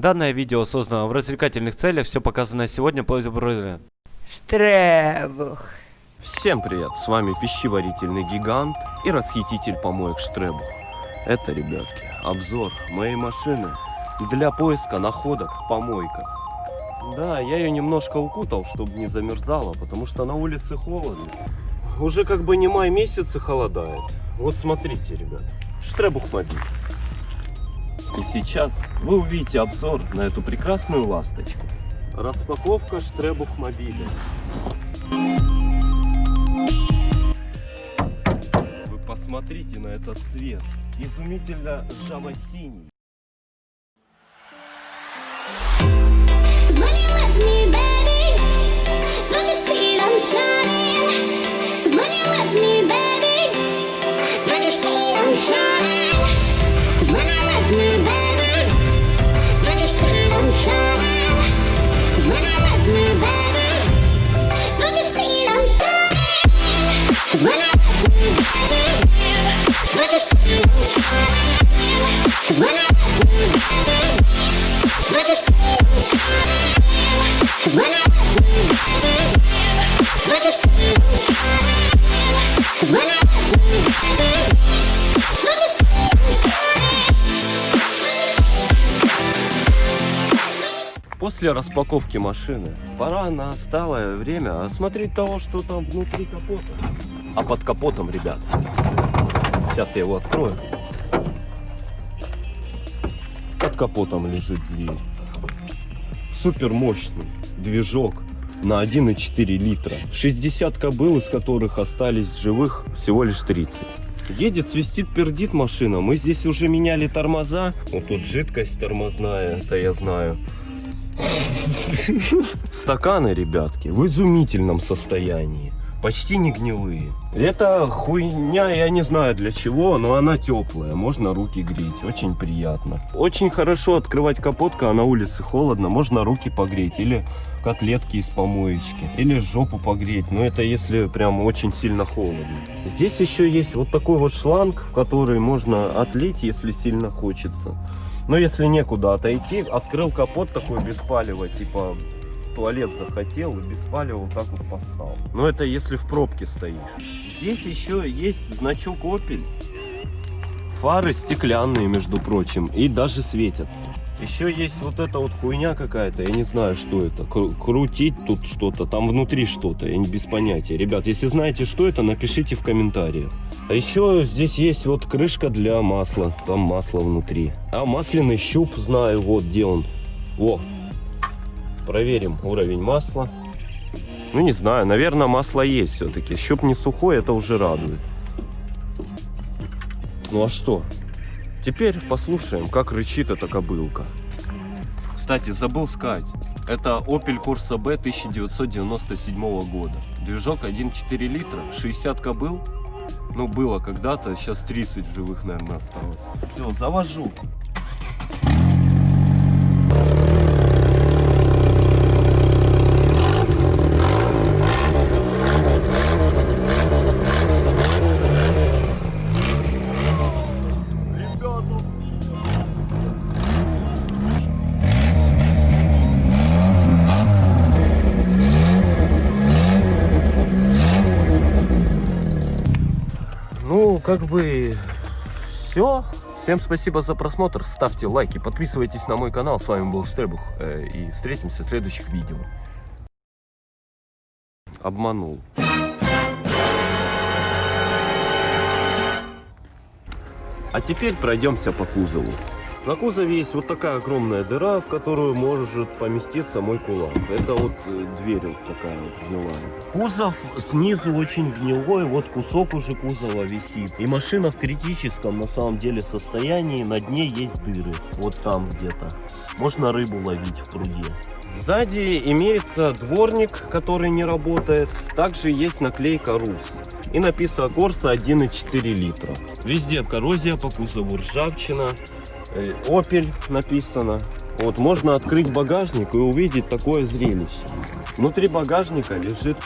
Данное видео создано в развлекательных целях, все показанное сегодня по Штребух. Всем привет, с вами пищеварительный гигант и расхититель помоек Штребух. Это, ребятки, обзор моей машины для поиска находок в помойках. Да, я ее немножко укутал, чтобы не замерзала, потому что на улице холодно. Уже как бы не май месяц и холодает. Вот смотрите, ребят, Штребух мобиль. И сейчас вы увидите обзор на эту прекрасную ласточку. Распаковка Штребух мобиля. Вы посмотрите на этот цвет. Изумительно жаво-синий. После распаковки машины пора настало время осмотреть того, что там внутри капота. А под капотом, ребят, сейчас я его открою. Под капотом лежит зверь. Супер мощный движок на 1,4 литра. 60 кобыл, из которых остались живых всего лишь 30. Едет, свистит, пердит машина. Мы здесь уже меняли тормоза. Вот тут жидкость тормозная, это я знаю. Стаканы, ребятки, в изумительном состоянии. Почти не гнилые. Это хуйня, я не знаю для чего, но она теплая. Можно руки греть, очень приятно. Очень хорошо открывать капот, когда на улице холодно. Можно руки погреть или котлетки из помоечки. Или жопу погреть. Но это если прям очень сильно холодно. Здесь еще есть вот такой вот шланг, в который можно отлить, если сильно хочется. Но если некуда отойти, открыл капот такой без палева, типа туалет захотел и без палева вот так вот поссал. Но это если в пробке стоишь. Здесь еще есть значок Opel. Фары стеклянные, между прочим, и даже светятся. Еще есть вот эта вот хуйня какая-то, я не знаю, что это. Кру- крутить тут что-то, там внутри что-то, я не без понятия. Ребят, если знаете, что это, напишите в комментариях. А еще здесь есть вот крышка для масла, там масло внутри. А масляный щуп знаю, вот где он. Во, проверим уровень масла. Ну не знаю, наверное масло есть все-таки. Щуп не сухой, это уже радует. Ну а что? Теперь послушаем, как рычит эта кобылка. Кстати, забыл сказать. Это Opel Corsa B 1997 года. Движок 1,4 литра, 60 кобыл. Ну, было когда-то, сейчас 30 в живых, наверное, осталось. Все, завожу. Ну, как бы все. Всем спасибо за просмотр. Ставьте лайки, подписывайтесь на мой канал. С вами был Штребух. э, И встретимся в следующих видео. Обманул. А теперь пройдемся по кузову. На кузове есть вот такая огромная дыра, в которую может поместиться мой кулак. Это вот э, дверь вот такая вот гнилая. Кузов снизу очень гнилой, вот кусок уже кузова висит. И машина в критическом на самом деле состоянии, на дне есть дыры. Вот там где-то. Можно рыбу ловить в пруде. Сзади имеется дворник, который не работает. Также есть наклейка РУС. И написано Корса 1,4 литра. Везде коррозия по кузову, ржавчина. Opel написано. Вот можно открыть багажник и увидеть такое зрелище. Внутри багажника лежит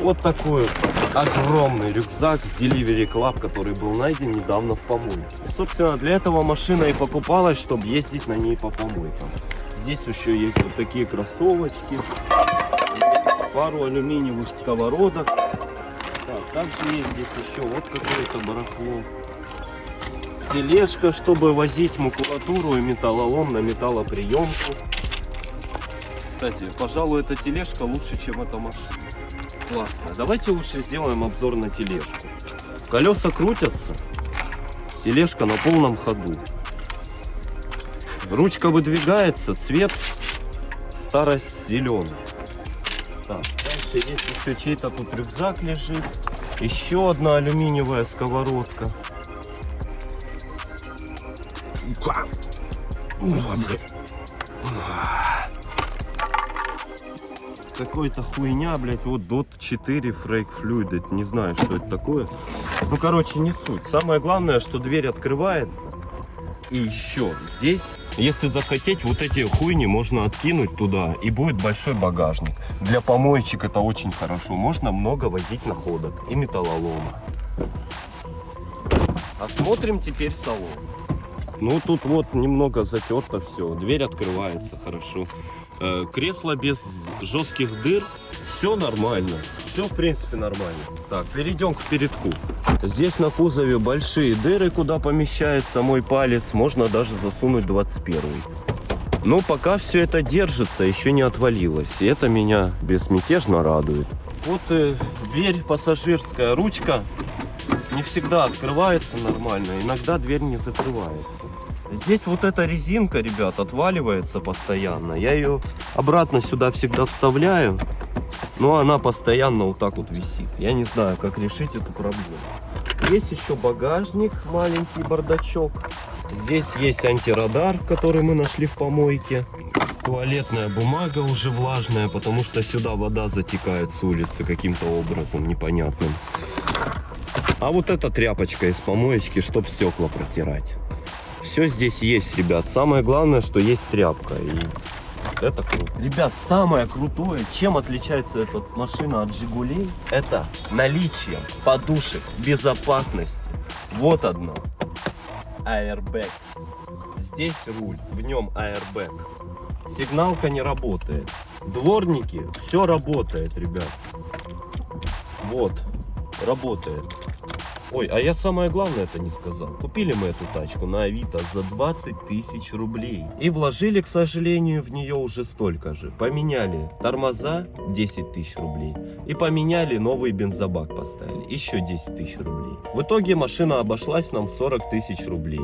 вот такой огромный рюкзак с Delivery Club, который был найден недавно в помойке. Собственно, для этого машина и покупалась, чтобы ездить на ней по помойкам. Здесь еще есть вот такие кроссовочки. Пару алюминиевых сковородок. Так, также есть здесь еще вот какое-то барахло. Тележка, чтобы возить макулатуру и металлолом на металлоприемку. Кстати, пожалуй, эта тележка лучше, чем эта машина. Классно. Давайте лучше сделаем обзор на тележку. Колеса крутятся. Тележка на полном ходу. Ручка выдвигается, цвет старость зеленый. Так, дальше есть еще чей-то тут рюкзак лежит. Еще одна алюминиевая сковородка. Какой-то хуйня, блядь, вот DOT 4 Frake Fluid. Не знаю, что это такое. Ну, короче, не суть. Самое главное, что дверь открывается. И еще здесь, если захотеть, вот эти хуйни можно откинуть туда, и будет большой багажник. Для помоечек это очень хорошо. Можно много возить находок и металлолома. Осмотрим теперь салон. Ну, тут вот немного затерто все. Дверь открывается хорошо. Э, Кресло без жестких дыр. Все нормально. Все, в принципе, нормально. Так, перейдем к передку. Здесь на кузове большие дыры, куда помещается мой палец. Можно даже засунуть 21. Но пока все это держится, еще не отвалилось. И это меня безмятежно радует. Вот э, дверь пассажирская, ручка не всегда открывается нормально. Иногда дверь не закрывается. Здесь вот эта резинка, ребят, отваливается постоянно. Я ее обратно сюда всегда вставляю. Но она постоянно вот так вот висит. Я не знаю, как решить эту проблему. Есть еще багажник, маленький бардачок. Здесь есть антирадар, который мы нашли в помойке. Туалетная бумага уже влажная, потому что сюда вода затекает с улицы каким-то образом непонятным. А вот эта тряпочка из помоечки, чтоб стекла протирать. Все здесь есть, ребят. Самое главное, что есть тряпка. И это круто. Ребят, самое крутое, чем отличается эта машина от Жигулей, это наличие подушек безопасности. Вот одно. Airbag. Здесь руль, в нем airbag. Сигналка не работает. Дворники, все работает, ребят. Вот, работает. Ой, а я самое главное это не сказал. Купили мы эту тачку на Авито за 20 тысяч рублей. И вложили, к сожалению, в нее уже столько же. Поменяли тормоза 10 тысяч рублей. И поменяли новый бензобак поставили. Еще 10 тысяч рублей. В итоге машина обошлась нам в 40 тысяч рублей.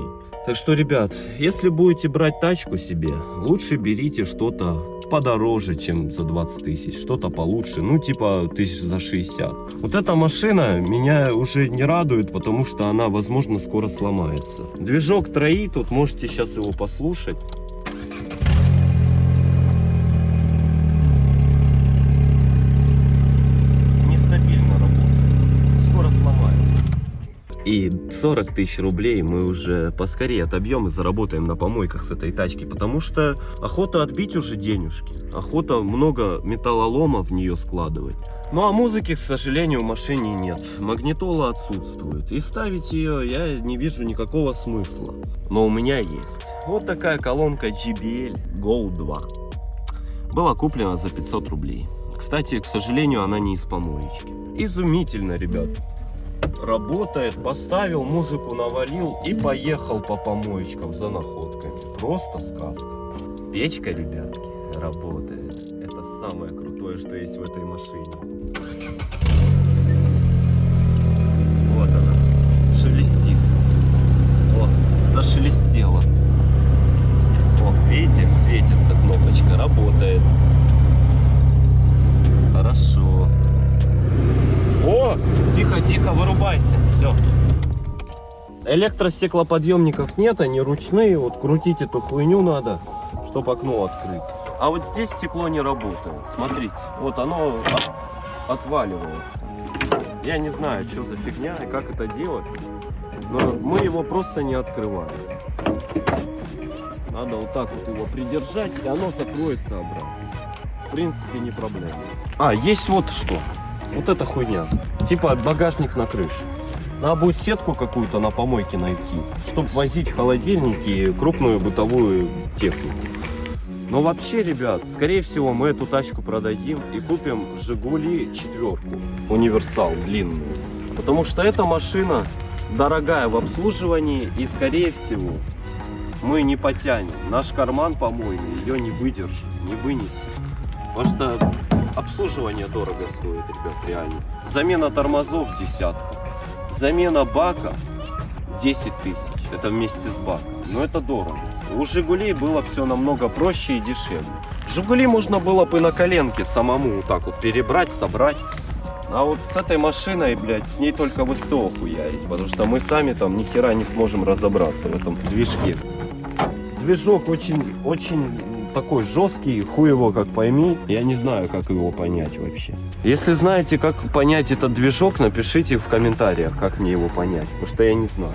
Так что, ребят, если будете брать тачку себе, лучше берите что-то подороже, чем за 20 тысяч, что-то получше, ну типа тысяч за 60. Вот эта машина меня уже не радует, потому что она, возможно, скоро сломается. Движок троит, тут можете сейчас его послушать. Нестабильно работает, скоро сломается. И 40 тысяч рублей мы уже поскорее отобьем и заработаем на помойках с этой тачки, потому что охота отбить уже денежки, охота много металлолома в нее складывать. Ну а музыки, к сожалению, в машине нет, магнитола отсутствует, и ставить ее я не вижу никакого смысла. Но у меня есть. Вот такая колонка JBL Go 2. Была куплена за 500 рублей. Кстати, к сожалению, она не из помоечки. Изумительно, ребят работает, поставил музыку, навалил и поехал по помоечкам за находками. Просто сказка. Печка, ребятки, работает. Это самое крутое, что есть в этой машине. Вот она, шелестит. Вот, зашелестела. О, видите, светится кнопочка, работает. Хорошо. О, тихо, тихо, вырубайся. Все. Электростеклоподъемников нет, они ручные. Вот крутить эту хуйню надо, чтобы окно открыть. А вот здесь стекло не работает. Смотрите, вот оно от- отваливается. Я не знаю, что за фигня и как это делать. Но мы его просто не открываем. Надо вот так вот его придержать, и оно закроется обратно. В принципе, не проблема. А, есть вот что. Вот эта хуйня. Типа багажник на крыше. Надо будет сетку какую-то на помойке найти, чтобы возить холодильники и крупную бытовую технику. Но вообще, ребят, скорее всего, мы эту тачку продадим и купим Жигули четверку, универсал длинную. Потому что эта машина дорогая в обслуживании и, скорее всего, мы не потянем. Наш карман помойный ее не выдержит, не вынесет. Потому что обслуживание дорого стоит, ребят, реально. Замена тормозов десятку. Замена бака 10 тысяч. Это вместе с баком. Но это дорого. У Жигулей было все намного проще и дешевле. Жигули можно было бы на коленке самому вот так вот перебрать, собрать. А вот с этой машиной, блядь, с ней только в СТО хуярить. Потому что мы сами там ни хера не сможем разобраться в этом движке. Движок очень, очень такой жесткий, хуй его как пойми. Я не знаю, как его понять вообще. Если знаете, как понять этот движок, напишите в комментариях, как мне его понять. Потому что я не знаю.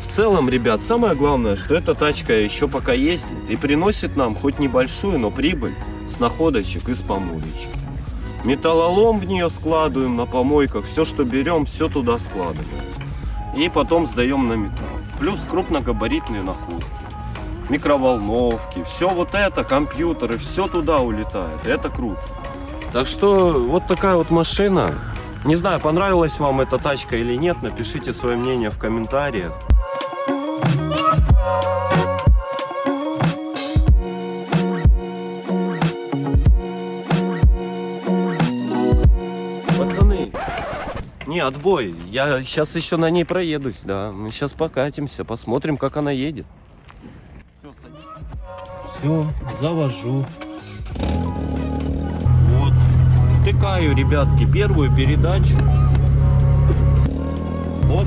В целом, ребят, самое главное, что эта тачка еще пока ездит и приносит нам хоть небольшую, но прибыль с находочек и с помоечек. Металлолом в нее складываем на помойках, все, что берем, все туда складываем. И потом сдаем на металл. Плюс крупногабаритные находки, микроволновки, все вот это, компьютеры, все туда улетает. Это круто. Так что вот такая вот машина. Не знаю, понравилась вам эта тачка или нет, напишите свое мнение в комментариях. Пацаны, не, отбой. Я сейчас еще на ней проедусь, да. Мы сейчас покатимся, посмотрим, как она едет. Все, завожу. Вот. Втыкаю, ребятки, первую передачу. Вот.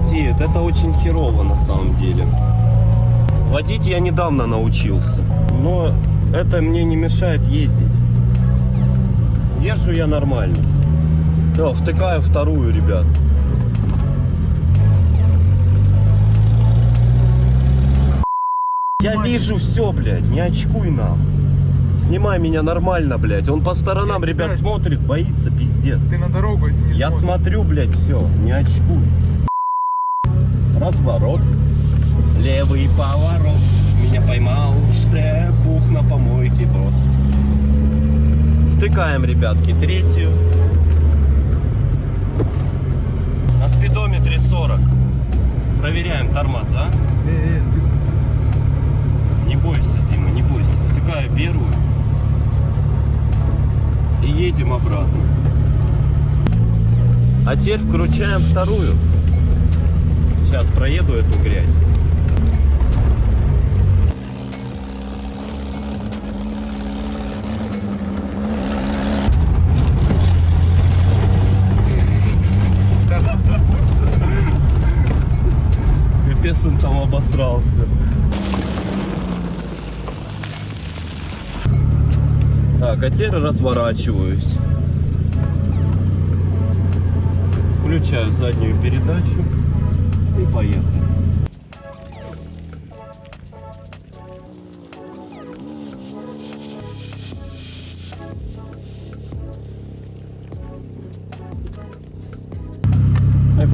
Потеют, это очень херово на самом деле. Водить я недавно научился, но это мне не мешает ездить. Езжу я нормально. Все, втыкаю вторую, ребят. Я вижу все, блядь, не очкуй нам. Снимай меня нормально, блядь. Он по сторонам, Блядь, ребят, блядь. смотрит, боится, пиздец. Ты на дорогу, если не Я смотришь. смотрю, блядь, все, не очкуй. Разворот. Левый поворот. Меня поймал штепух на помойке, брод. Втыкаем, ребятки, третью. На спидометре 40. Проверяем тормоза. Не бойся, Дима, не бойся. Втыкаю первую. И едем обратно. А теперь включаем вторую. Сейчас проеду эту грязь. Капец он там обосрался. Так, а теперь разворачиваюсь. Включаю заднюю передачу и поехали.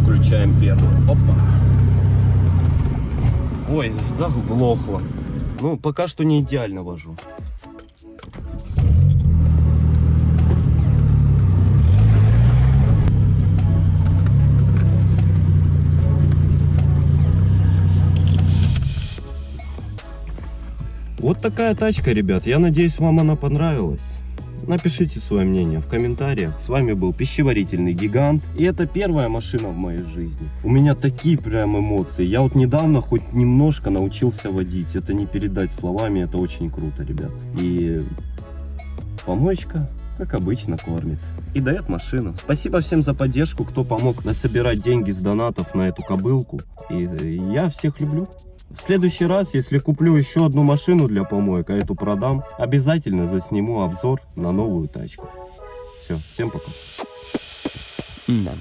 Включаем первую. Опа. Ой, заглохло. Ну, пока что не идеально вожу. Вот такая тачка, ребят. Я надеюсь, вам она понравилась. Напишите свое мнение в комментариях. С вами был пищеварительный гигант. И это первая машина в моей жизни. У меня такие прям эмоции. Я вот недавно хоть немножко научился водить. Это не передать словами, это очень круто, ребят. И помоечка как обычно, кормит. И дает машину. Спасибо всем за поддержку, кто помог насобирать деньги с донатов на эту кобылку. И э, я всех люблю. В следующий раз, если куплю еще одну машину для помоек, а эту продам, обязательно засниму обзор на новую тачку. Все, всем пока. Да.